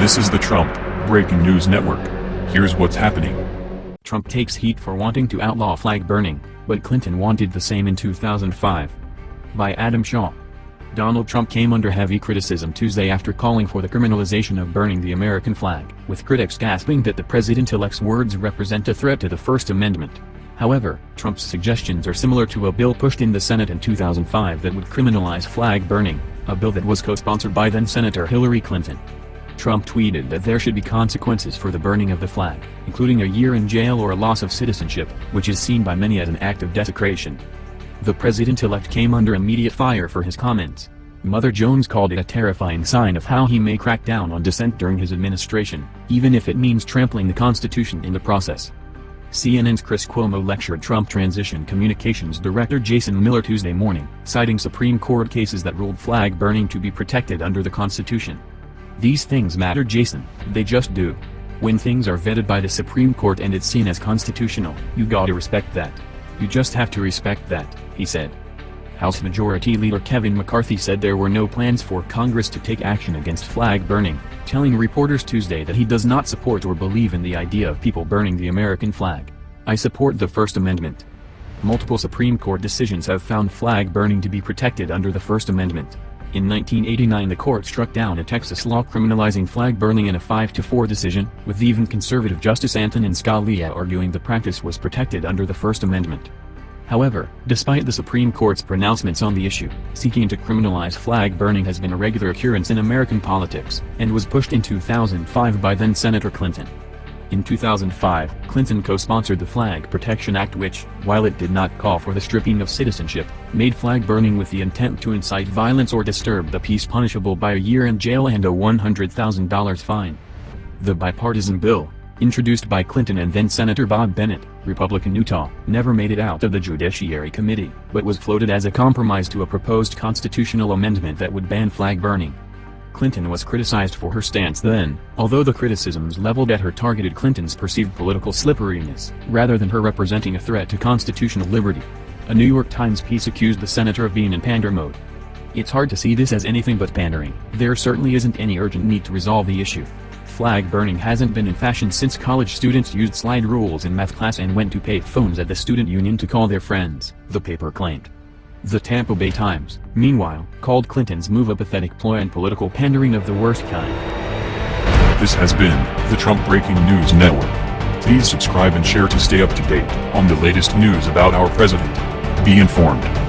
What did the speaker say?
This is the Trump Breaking News Network. Here's what's happening. Trump takes heat for wanting to outlaw flag burning, but Clinton wanted the same in 2005. By Adam Shaw. Donald Trump came under heavy criticism Tuesday after calling for the criminalization of burning the American flag, with critics gasping that the president-elect's words represent a threat to the First Amendment. However, Trump's suggestions are similar to a bill pushed in the Senate in 2005 that would criminalize flag burning, a bill that was co-sponsored by then-Senator Hillary Clinton. Trump tweeted that there should be consequences for the burning of the flag, including a year in jail or a loss of citizenship, which is seen by many as an act of desecration. The president-elect came under immediate fire for his comments. Mother Jones called it a terrifying sign of how he may crack down on dissent during his administration, even if it means trampling the Constitution in the process. CNN's Chris Cuomo lectured Trump Transition Communications Director Jason Miller Tuesday morning, citing Supreme Court cases that ruled flag burning to be protected under the Constitution. These things matter Jason, they just do. When things are vetted by the Supreme Court and it's seen as constitutional, you gotta respect that. You just have to respect that, he said. House Majority Leader Kevin McCarthy said there were no plans for Congress to take action against flag burning, telling reporters Tuesday that he does not support or believe in the idea of people burning the American flag. I support the First Amendment. Multiple Supreme Court decisions have found flag burning to be protected under the First Amendment. In 1989 the court struck down a Texas law criminalizing flag burning in a 5-4 decision, with even conservative Justice Antonin Scalia arguing the practice was protected under the First Amendment. However, despite the Supreme Court's pronouncements on the issue, seeking to criminalize flag burning has been a regular occurrence in American politics, and was pushed in 2005 by then-Senator Clinton. In 2005, Clinton co-sponsored the Flag Protection Act which, while it did not call for the stripping of citizenship, made flag burning with the intent to incite violence or disturb the peace punishable by a year in jail and a $100,000 fine. The bipartisan bill, introduced by Clinton and then-Senator Bob Bennett, Republican Utah, never made it out of the Judiciary Committee, but was floated as a compromise to a proposed constitutional amendment that would ban flag burning. Clinton was criticized for her stance then, although the criticisms leveled at her targeted Clinton's perceived political slipperiness, rather than her representing a threat to constitutional liberty. A New York Times piece accused the senator of being in pander mode. It's hard to see this as anything but pandering. There certainly isn't any urgent need to resolve the issue. Flag burning hasn't been in fashion since college students used slide rules in math class and went to pay phones at the student union to call their friends, the paper claimed. The Tampa Bay Times, meanwhile, called Clinton's move a pathetic ploy and political pandering of the worst kind. This has been the Trump Breaking News Network. Please subscribe and share to stay up to date on the latest news about our president. Be informed.